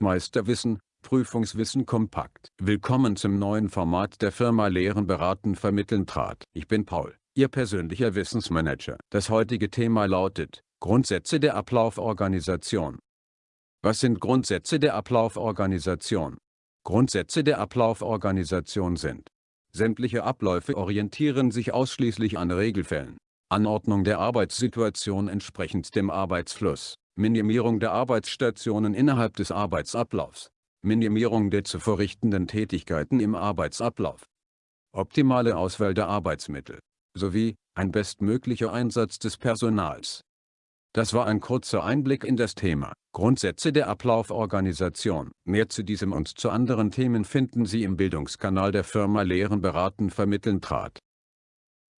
Meisterwissen, Prüfungswissen kompakt. Willkommen zum neuen Format der Firma Lehren beraten vermitteln trat. Ich bin Paul, Ihr persönlicher Wissensmanager. Das heutige Thema lautet, Grundsätze der Ablauforganisation. Was sind Grundsätze der Ablauforganisation? Grundsätze der Ablauforganisation sind Sämtliche Abläufe orientieren sich ausschließlich an Regelfällen. Anordnung der Arbeitssituation entsprechend dem Arbeitsfluss. Minimierung der Arbeitsstationen innerhalb des Arbeitsablaufs. Minimierung der zu verrichtenden Tätigkeiten im Arbeitsablauf. Optimale Auswahl der Arbeitsmittel. Sowie ein bestmöglicher Einsatz des Personals. Das war ein kurzer Einblick in das Thema Grundsätze der Ablauforganisation. Mehr zu diesem und zu anderen Themen finden Sie im Bildungskanal der Firma Lehren beraten vermitteln trat.